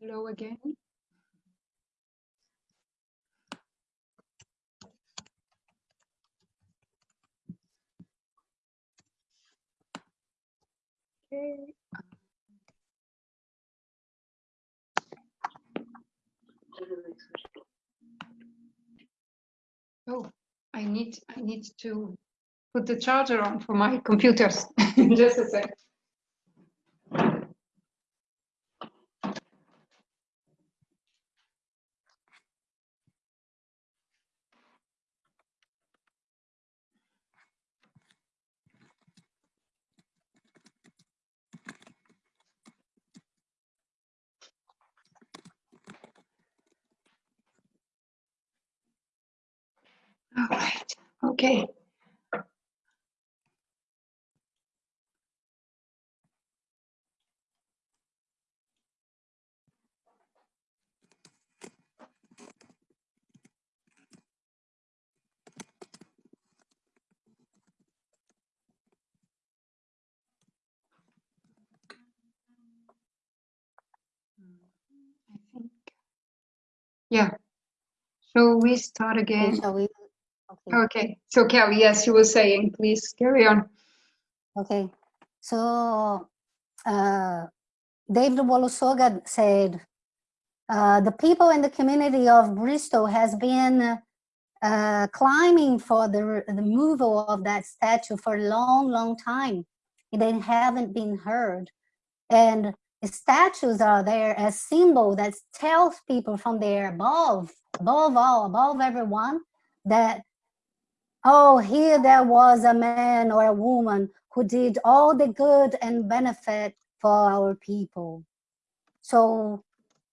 Hello again. Okay. Oh, I need I need to put the charger on for my computers. Just a sec. All right. Okay. I think. Yeah. So we start again. Okay, shall we? Okay. Okay. So Kelly, yes, you were saying, please carry on. Okay. So uh, David Olusoga said, uh, the people in the community of Bristol has been uh, climbing for the the removal of that statue for a long, long time. They haven't been heard. And statues are there as symbol that tells people from there above, above all, above everyone, that oh, here there was a man or a woman who did all the good and benefit for our people. So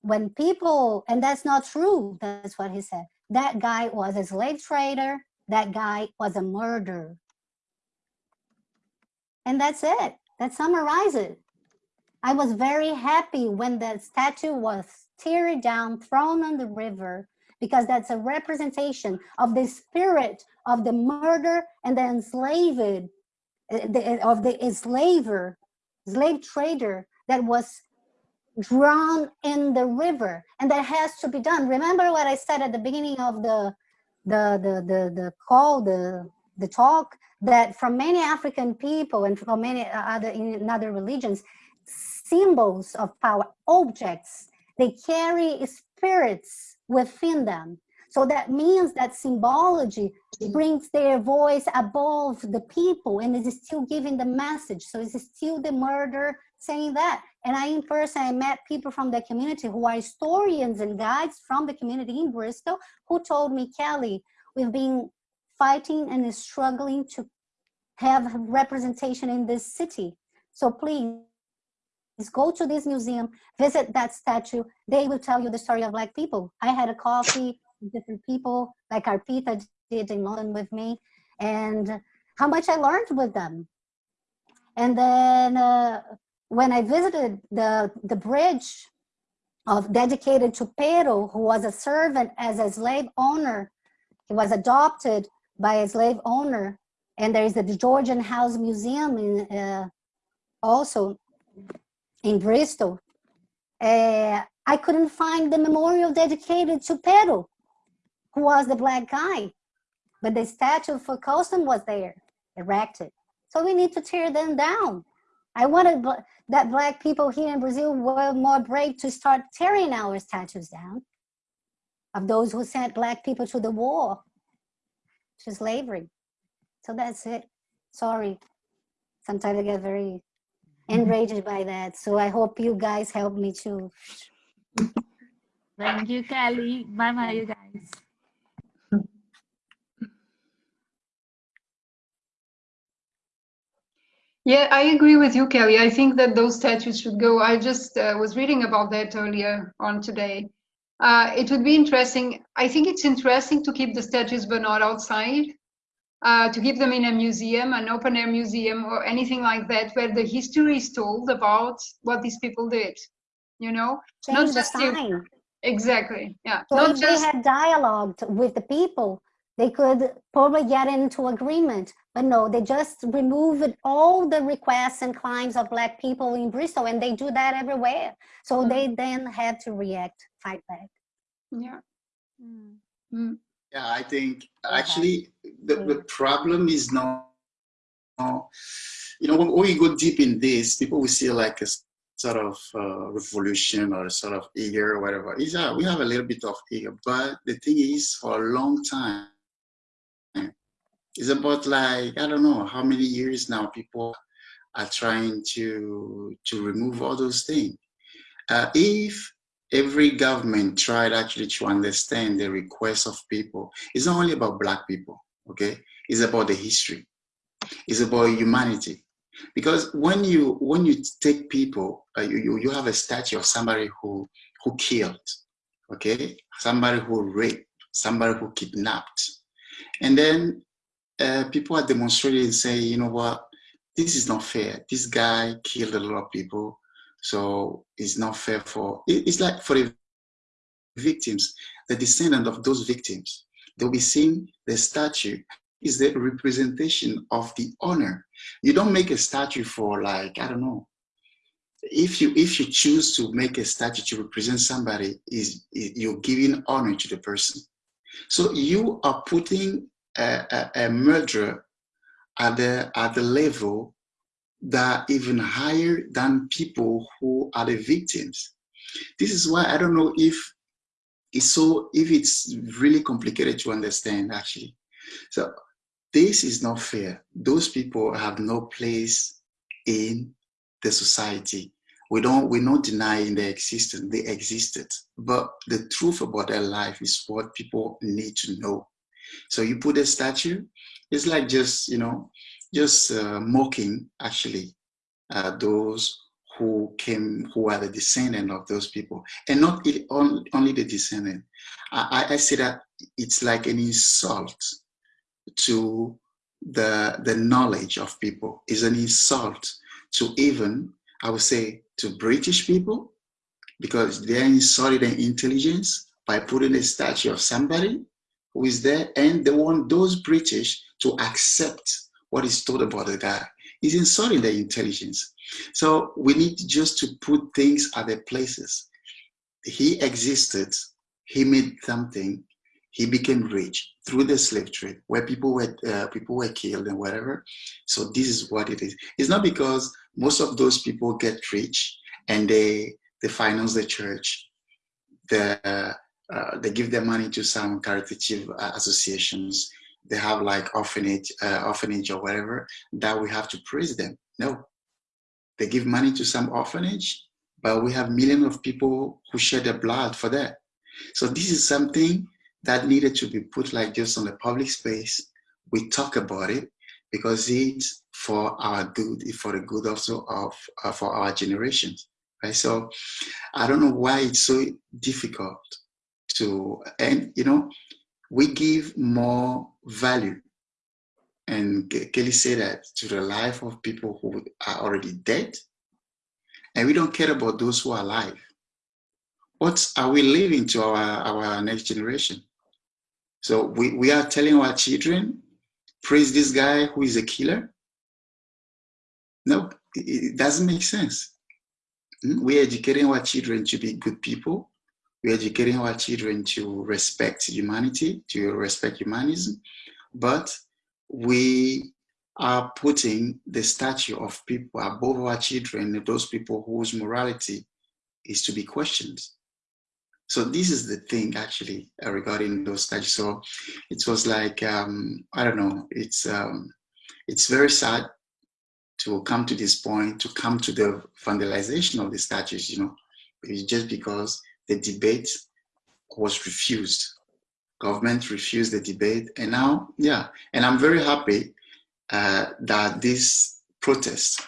when people, and that's not true, that's what he said. That guy was a slave trader, that guy was a murderer. And that's it. That summarizes it. I was very happy when that statue was teared down, thrown on the river, because that's a representation of the spirit of the murder and the enslaved, uh, of the enslaver, slave trader that was drowned in the river and that has to be done. Remember what i said at the beginning of the the the the, the call the the talk that from many african people and from many other in other religions symbols of power objects. They carry spirits within them. So that means that symbology brings their voice above the people and is still giving the message. So it's still the murder saying that. And I, in person, I met people from the community who are historians and guides from the community in Bristol who told me, Kelly, we've been fighting and struggling to have representation in this city. So please go to this museum, visit that statue. They will tell you the story of Black people. I had a coffee with different people, like Arpita did in London with me, and how much I learned with them. And then uh, when I visited the, the bridge of dedicated to Pero, who was a servant as a slave owner, he was adopted by a slave owner, and there is the Georgian House Museum in, uh, also in Bristol. Uh, I couldn't find the memorial dedicated to Pedro, who was the black guy, but the statue for Colston was there, erected. So we need to tear them down. I wanted that black people here in Brazil were more brave to start tearing our statues down of those who sent black people to the war, to slavery. So that's it. Sorry. Sometimes I get very enraged by that. So I hope you guys help me too. Thank you, Kelly. Bye bye, you guys. Yeah, I agree with you, Kelly. I think that those statues should go. I just uh, was reading about that earlier on today. Uh, it would be interesting. I think it's interesting to keep the statues, but not outside. Uh, to keep them in a museum, an open air museum, or anything like that, where the history is told about what these people did. You know, Change the sign. exactly. Yeah. So not if just they had dialogued with the people, they could probably get into agreement. But no, they just removed all the requests and claims of Black people in Bristol, and they do that everywhere. So Mm. they then had to react, fight back. Yeah. Mm. Mm. Yeah, I think actually the, the Mm. problem is not, you know, when, you go deep in this, people will see like a sort of uh, revolution or a sort of eager or whatever. It's, uh, we have a little bit of eager, but the thing is, for a long time, it's about like, I don't know how many years now people are trying to, to remove all those things. Uh, if every government tried actually to understand the requests of people. It's not only about black people, okay? It's about the history. It's about humanity. Because when you when you take people, uh, you, you have a statue of somebody who who killed, okay? Somebody who raped, somebody who kidnapped, and then uh, people are demonstrating and say, you know what, this is not fair. This guy killed a lot of people, so it's not fair for. It's like for the victims, the descendant of those victims. They'll be seeing the statue is the representation of the honor. You don't make a statue for like, I don't know. If you if you choose to make a statue to represent somebody, is you're giving honor to the person. So you are putting a, a, a murderer at the at the level that even higher than people who are the victims. This is why I don't know if it's so if it's really complicated to understand actually. So this is not fair. Those people have no place in the society. We don't we're not denying their existence. They existed. But the truth about their life is what people need to know. So you put a statue, it's like just, you know, just uh, mocking actually uh, those who came, who are the descendant of those people, and not it, on, only the descendant. I, I say that it's like an insult to the the knowledge of people. It's an insult to even, I would say, to British people, because they're insulting their intelligence by putting a statue of somebody who is there, and they want those British to accept what is told about the guy. is insulting their intelligence. So we need just to put things at their places. He existed, he made something, he became rich through the slave trade, where people were uh, people were killed and whatever. So this is what it is. It's not because most of those people get rich and they they finance the church, the uh, they give their money to some caritative uh, associations. They have like orphanage, uh, orphanage or whatever. That we have to praise them. No, they give money to some orphanage, but we have millions of people who shed their blood for that. So this is something that needed to be put like just on the public space. We talk about it because it's for our good, for the good also of uh, for our generations, right? So I don't know why it's so difficult to, and you know, we give more value. And Kelly said that to the life of people who are already dead, and we don't care about those who are alive. What are we leaving to our, our next generation? So we, we are telling our children, praise this guy who is a killer? No, it, doesn't make sense. Mm, We're educating our children to be good people. We're educating our children to respect humanity, to respect humanism. But we are putting the statue of people above our children, those people whose morality is to be questioned. So this is the thing actually uh, regarding those statues. So it was like um, I don't know. It's um, it's very sad to come to this point, to come to the vandalization of the statues. You know, it's just because the debate was refused. Government refused the debate, and now, yeah, and I'm very happy uh, that this protest,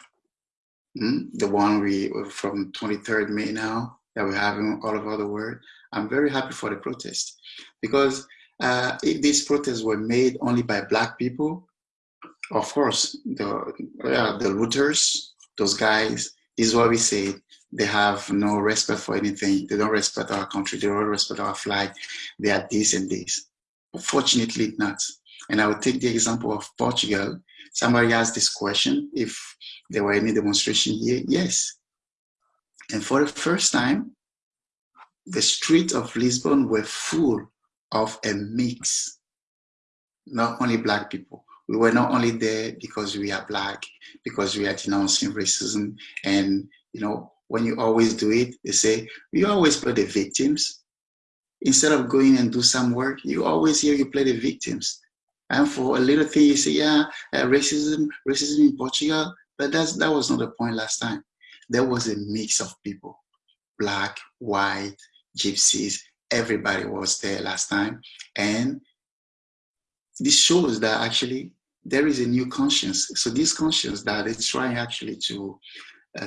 mm, the one we from 23rd May now that we're having all over the world, I'm very happy for the protest because uh, if these protests were made only by black people, of course, the yeah, the looters, those guys, this is what we say. They have no respect for anything. They don't respect our country. They don't respect our flag. They are this and this. Fortunately not. And I will take the example of Portugal. Somebody asked this question, if there were any demonstration here. Yes. And for the first time, the streets of Lisbon were full of a mix, not only black people. We were not only there because we are black, because we are denouncing racism. And, you know, when you always do it, they say, you always play the victims. Instead of going and do some work, you always hear you play the victims. And for a little thing, you say, yeah, uh, racism, racism in Portugal, but that's, that was not the point last time. There was a mix of people, black, white, gypsies, everybody was there last time. And this shows that actually there is a new conscience. So this conscience that is trying actually to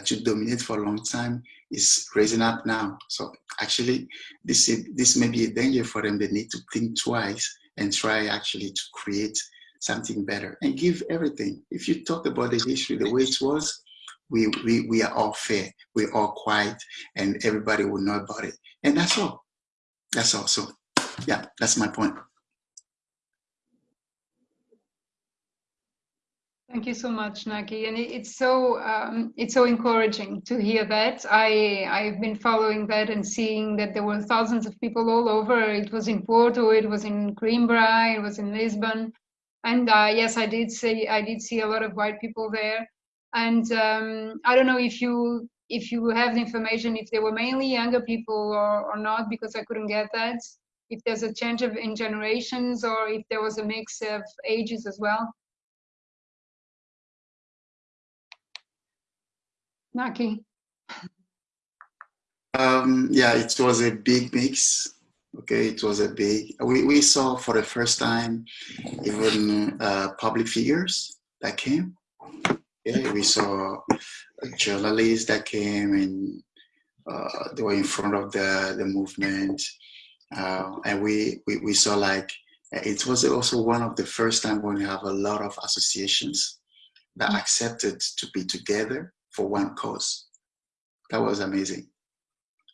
to dominate for a long time is raising up now. So actually, this this may be a danger for them. They need to think twice and try actually to create something better and give everything. If you talk about the history the way it was, we, we, we are all fair, we're all quiet, and everybody will know about it. And that's all. That's all. So yeah, that's my point. Thank you so much, Naki, and it's so um, it's so encouraging to hear that. I I've been following that and seeing that there were thousands of people all over. It was in Porto, it was in Coimbra, it was in Lisbon, and uh, yes, I did see I did see a lot of white people there. And um, I don't know if you if you have the information if they were mainly younger people or, or not because I couldn't get that. If there's a change of in generations or if there was a mix of ages as well. Naki. Um, yeah, it was a big mix. Okay, it was a big. We, we saw for the first time even uh, public figures that came. Yeah, we saw journalists that came and uh, they were in front of the, the movement. Uh, and we, we, we saw like, it was also one of the first time when we have a lot of associations that mm. accepted to be together for one cause. That was amazing.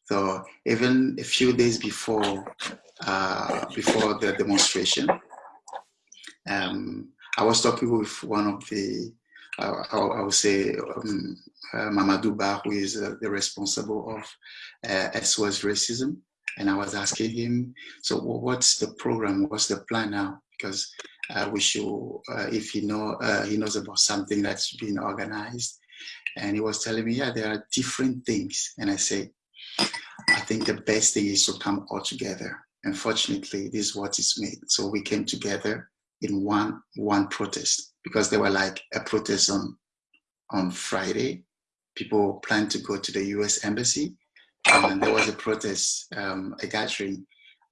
So even a few days before, uh, before the demonstration, um, I was talking with one of the uh, I, would say um, uh, Mamadou Ba, who is uh, the responsible of uh, SOS Racism. And I was asking him, so what's the program? What's the plan now? Because uh, we should, uh, if he know uh, he knows about something that's been organized. And he was telling me, yeah, there are different things. And I say, I think the best thing is to come all together. Unfortunately, this is what is made. So we came together in one one protest because they were like a protest on on Friday. People planned to go to the U.S. embassy, and there was a protest, um, a gathering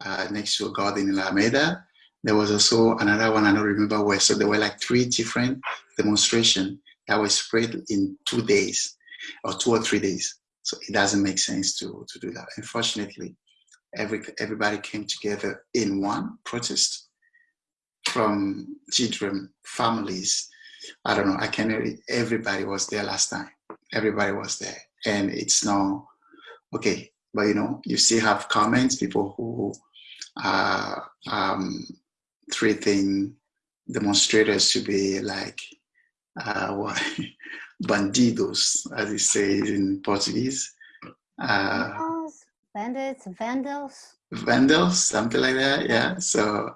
uh, next to a garden in La Alameda. There was also another one I don't remember where. So there were like three different demonstrations that were spread in two days, or two or three days. So it doesn't make sense to to do that. Unfortunately, every everybody came together in one protest from children, families. I don't know, I can everybody was there last time. Everybody was there. And it's now, okay, but you know, you still have comments, people who are um, treating demonstrators to be like, uh, bandidos, as it says in Portuguese. Uh, bandits, vandals. Vandals, something like that, yeah. So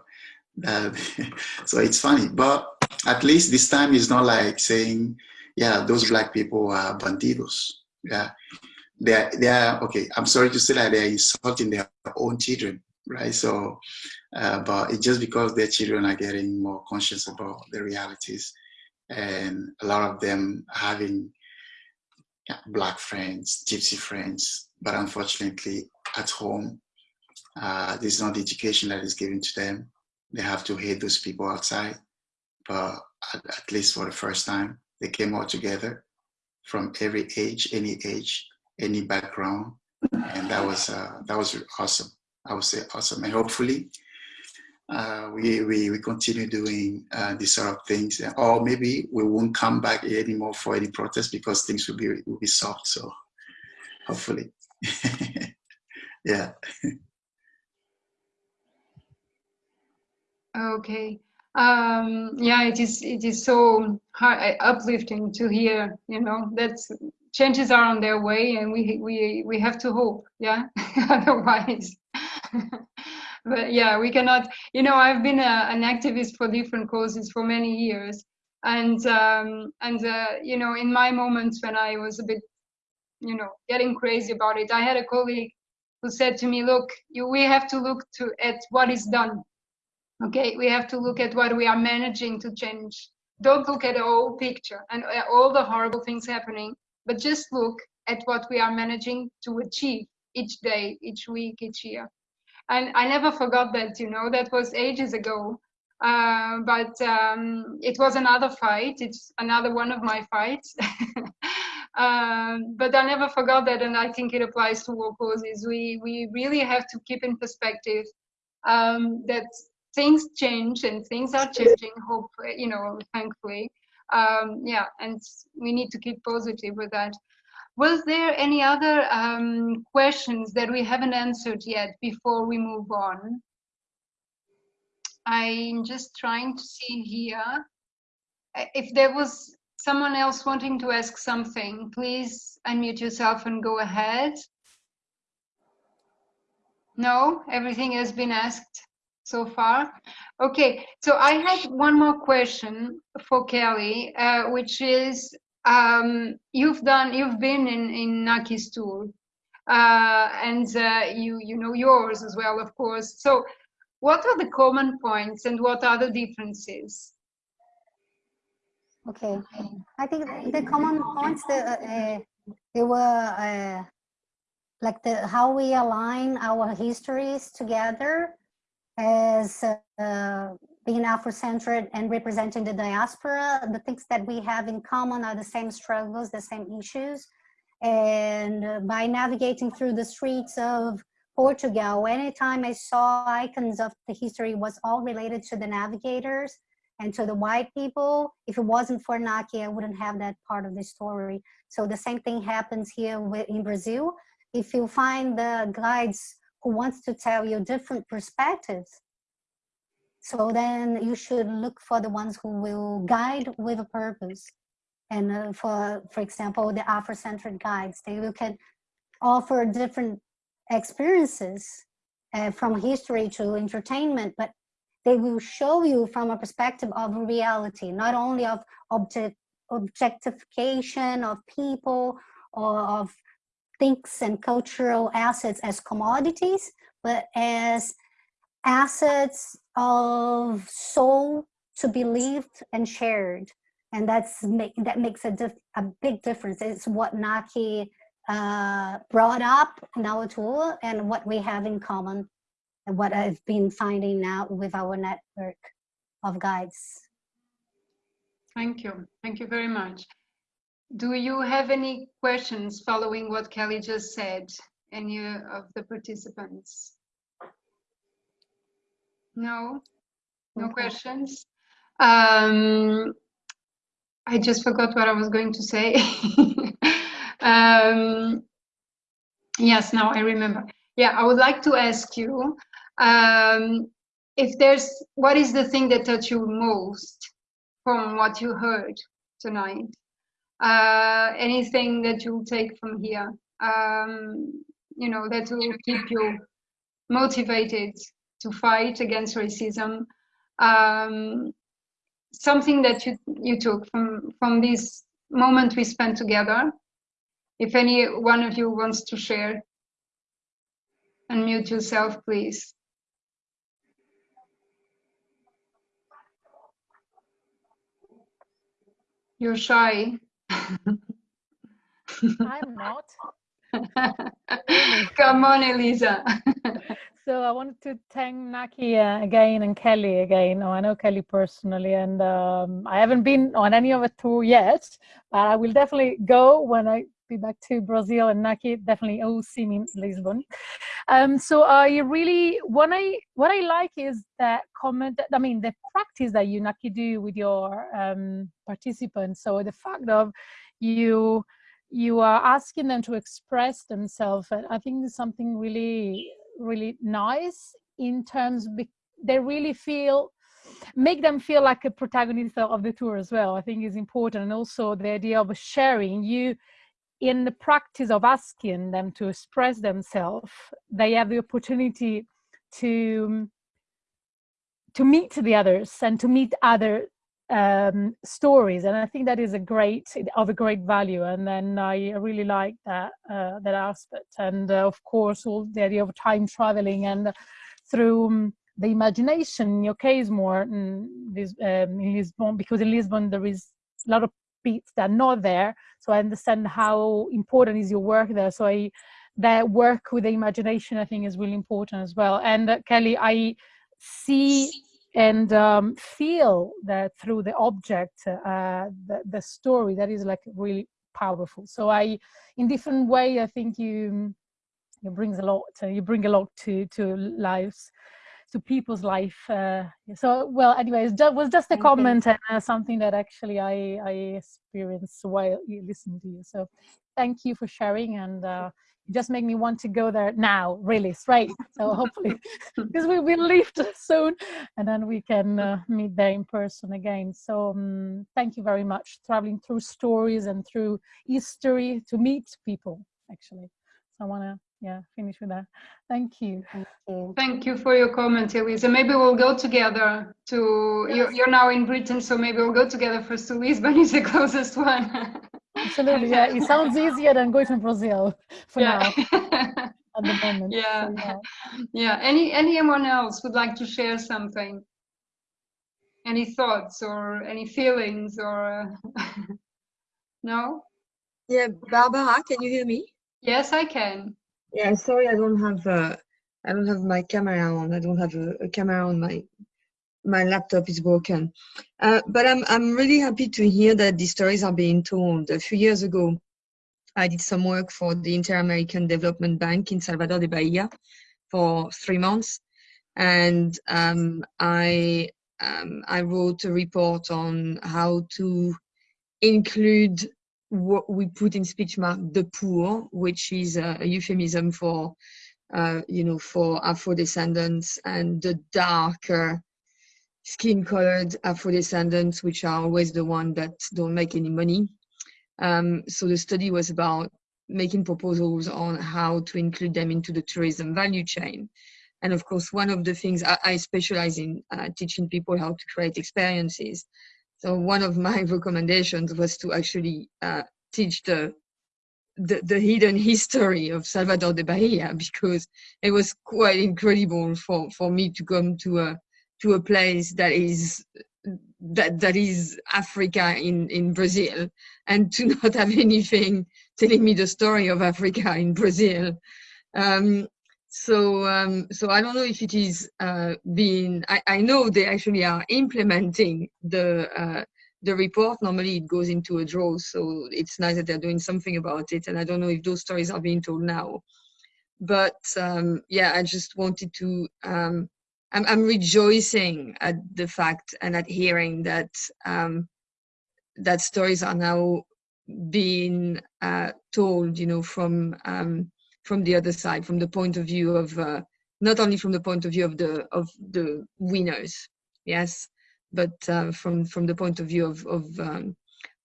uh, so it's funny, but at least this time it's not like saying, yeah, those black people are bandidos. Yeah, they're, they're okay. I'm sorry to say that they're insulting their own children, right? So, uh, but it's just because their children are getting more conscious about the realities and a lot of them having black friends, gypsy friends, but unfortunately at home, uh, this is not the education that is given to them they have to hate those people outside. But at, at least for the first time, they came all together from every age, any age, any background, and that was uh, that was awesome. I would say awesome, and hopefully uh, we, we we continue doing uh, these sort of things, or maybe we won't come back anymore for any protest because things will be will be solved. So hopefully, yeah. Okay. Um, yeah, it is. It is so hard, uplifting to hear. You know that changes are on their way, and we we we have to hope. Yeah, otherwise. but yeah, we cannot. You know, I've been a, an activist for different causes for many years, and um, and uh, you know, in my moments when I was a bit, you know, getting crazy about it, I had a colleague who said to me, "Look, you, we have to look to at what is done." okay we have to look at what we are managing to change don't look at the whole picture and uh, all the horrible things happening but just look at what we are managing to achieve each day each week each year and i never forgot that you know that was ages ago. Uh, but um, it was another fight. It's another one of my fights. Um, but i never forgot that and i think it applies to all causes. We we really have to keep in perspective um, that things change and things are changing hopefully you know thankfully. Um, yeah and we need to keep positive with that was there any other um, questions that we haven't answered yet before we move on? I'm just trying to see here. If there was someone else wanting to ask something please unmute yourself and go ahead. No? Everything has been asked so far. Okay, so I had one more question for Kelly, uh, which is um, you've done, you've been in in Naki's tour, uh, and uh, you you know yours as well, of course. So, what are the common points and what are the differences? Okay, I think the common points that uh, they were uh, like the how we align our histories together as uh, being Afrocentric and representing the diaspora, the things that we have in common are the same struggles, the same issues. And by navigating through the streets of Portugal, anytime I saw icons of the history was all related to the navigators and to the white people. If it wasn't for Naki, I wouldn't have that part of the story. So the same thing happens here in Brazil. If you find the guides who wants to tell you different perspectives. So then you should look for the ones who will guide with a purpose. And uh, for, for example, the Afrocentric guides, they will can offer different experiences uh, from history to entertainment, but they will show you from a perspective of reality, not only of object, objectification of people or of things and cultural assets as commodities, but as assets of soul to be lived and shared. And that's make, that makes a, a big difference. It's what Naki uh, brought up in our tool and what we have in common and what I've been finding now with our network of guides. Thank you. Thank you very much. Do you have any questions following what Kelly just said? Any of the participants? No? No okay. questions? Um, I just forgot what I was going to say. um, yes, now I remember. Yeah, I would like to ask you um, if there's, what is the thing that touched you most from what you heard tonight? uh, anything that you'll take from here, um, you know, that will keep you motivated to fight against racism. Um, something that you, you took from, from this moment we spent together. If any one of you wants to share, unmute yourself, please. You're shy. I'm not. Come on, Elisa. so I wanted to thank Naki uh, again and Kelly again. Oh, I know Kelly personally, and um, I haven't been on any of a tour yet, but I will definitely go when I be back to Brazil and Naki definitely oh see me in Lisbon. Um, so I really what I what I like is that comment. I mean the practice that you Naki do with your um, participants. So the fact of you you are asking them to express themselves. I think is something really really nice in terms they really feel make them feel like a protagonist of the tour as well i think is important. And also the idea of sharing you in the practice of asking them to express themselves they have the opportunity to to meet the others and to meet other um, stories and i think that is a great of a great value and then i really like that uh, that aspect. And uh, of course all the idea of time traveling and through um, the imagination in your case more in, this, um, in lisbon because in lisbon there is a lot of beats that are not there so i understand how important is your work there. So i that work with the imagination i think is really important as well. And uh, kelly i see and um, feel that through the object, uh, the, the story that is like really powerful. So I, in different way, I think you you brings a lot. Uh, you bring a lot to to lives, to people's life. Uh, so well, anyways, it was just a Thank comment and uh, something that actually I I experienced while you listened to you. So thank you for sharing and. Uh, just make me want to go there now, really straight. So hopefully, because we will leave soon, and then we can uh, meet there in person again. So um, thank you very much, traveling through stories and through history to meet people. Actually, so I want to yeah finish with that. Thank you. Thank you. Thank you for your comment, Elisa. Maybe we'll go together to, you're, you're now in Britain, so maybe we'll go together first to Lisbon is the closest one. Absolutely, yeah. It sounds easier than going to Brazil for now yeah. at the moment. yeah. So, yeah. yeah. Any anyone else would like to share something? Any thoughts or any feelings or uh, no? Yeah, Barbara, can you hear me? Yes, I can. Yeah, sorry, I don't have uh, I don't have my camera on. I don't have a, a camera on my my laptop is broken. Uh, but I'm I'm really happy to hear that these stories are being told. A few years ago, I did some work for the Inter-American Development Bank in Salvador de Bahia for three months, and um, I um, I wrote a report on how to include what we put in speech mark the poor, which is a, a euphemism for uh, you know for Afro descendants and the darker skin colored Afro descendants, which are always the one that don't make any money. Um, so the study was about making proposals on how to include them into the tourism value chain. And of course, one of the things I, I specialize in uh, teaching people how to create experiences. So one of my recommendations was to actually uh, teach the, the, the hidden history of Salvador de Bahia because it was quite incredible for for me to come to a to a place that is that that is Africa in in Brazil and to not have anything telling me the story of Africa in Brazil. Um, so um, so I don't know if it is uh, being. I, I know they actually are implementing the uh, the report. Normally it goes into a draw, so it's nice that they're doing something about it. And I don't know if those stories are being told now. But um, yeah, I just wanted to. I'm, I'm rejoicing at the fact and at hearing that um, that stories are now being uh, told, you know, from um, from the other side, from the point of view of uh, not only from the point of view of the of the winners, yes, but uh, from from the point of view of of um,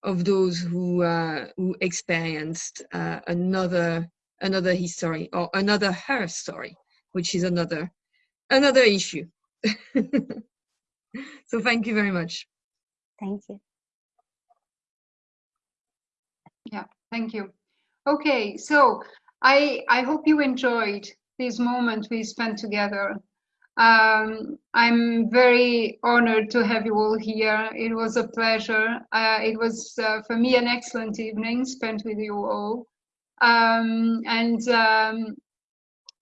of those who uh, who experienced uh, another another history or another her story, which is another another issue. so thank you very much. Thank you. Yeah, thank you. Okay, so I I hope you enjoyed this moment we spent together. Um, I'm very honored to have you all here. It was a pleasure. Uh, it was uh, for me an excellent evening spent with you all. Um, and um,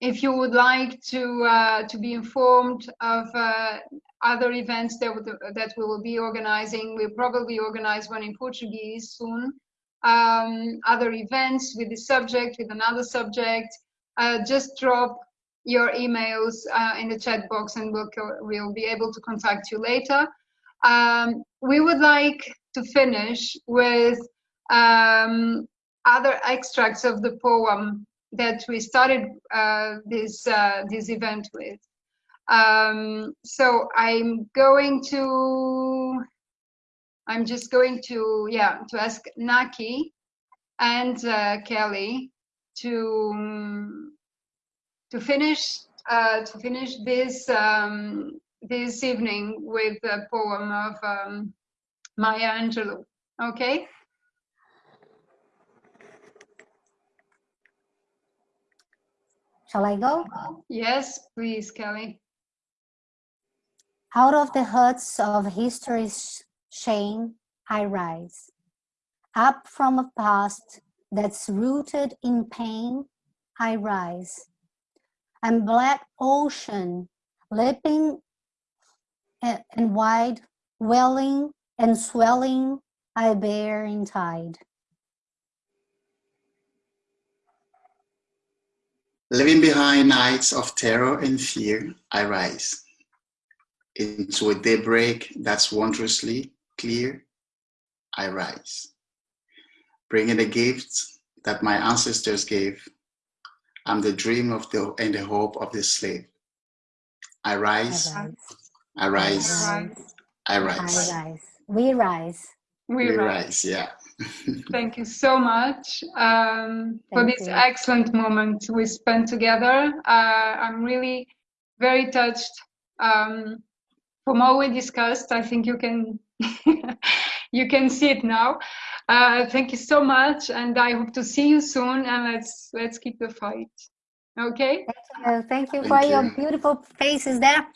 if you would like to uh, to be informed of uh, other events that that we will be organizing, we'll probably organize one in Portuguese soon. Um, other events with this subject, with another subject, uh, just drop your emails uh, in the chat box and we'll, we'll be able to contact you later. Um, we would like to finish with um, other extracts of the poem that we started uh, this, uh, this event with. Um, so I'm going to, I'm just going to, yeah, to ask Naki and uh, Kelly to um, to finish uh, to finish this um, this evening with a poem of um, Maya Angelou. Okay. Shall I go? Yes, please, Kelly. Out of the huts of history's shame, I rise. Up from a past that's rooted in pain, I rise. And black ocean, leaping and wide, welling and swelling, I bear in tide. Leaving behind nights of terror and fear, I rise into a daybreak that's wondrously clear. I rise, bringing the gifts that my ancestors gave. I'm the dream of the and the hope of the slave. I I rise, rise. I rise, Right. I I rise. rise. We rise. We We right. rise, yeah. Thank you so much um, for this you. excellent moment we spent together. Uh, I'm really very touched. Um, from all we discussed, I think you can you can see it now. Uh, thank you so much, and I hope to see you soon. And let's let's keep the fight. Okay. Uh, thank you Thank for your beautiful faces there.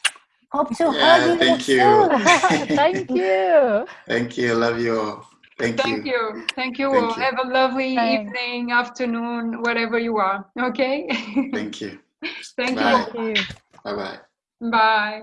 Hope to Yeah, hug you thank you. soon. Thank you. Thank you. Love you all. Thank, Thank you. you. Thank you Thank all. you. Have a lovely Thanks. evening, afternoon, wherever you are. Okay. Thank you. Thank Bye. you. Thank you. Bye bye. Bye.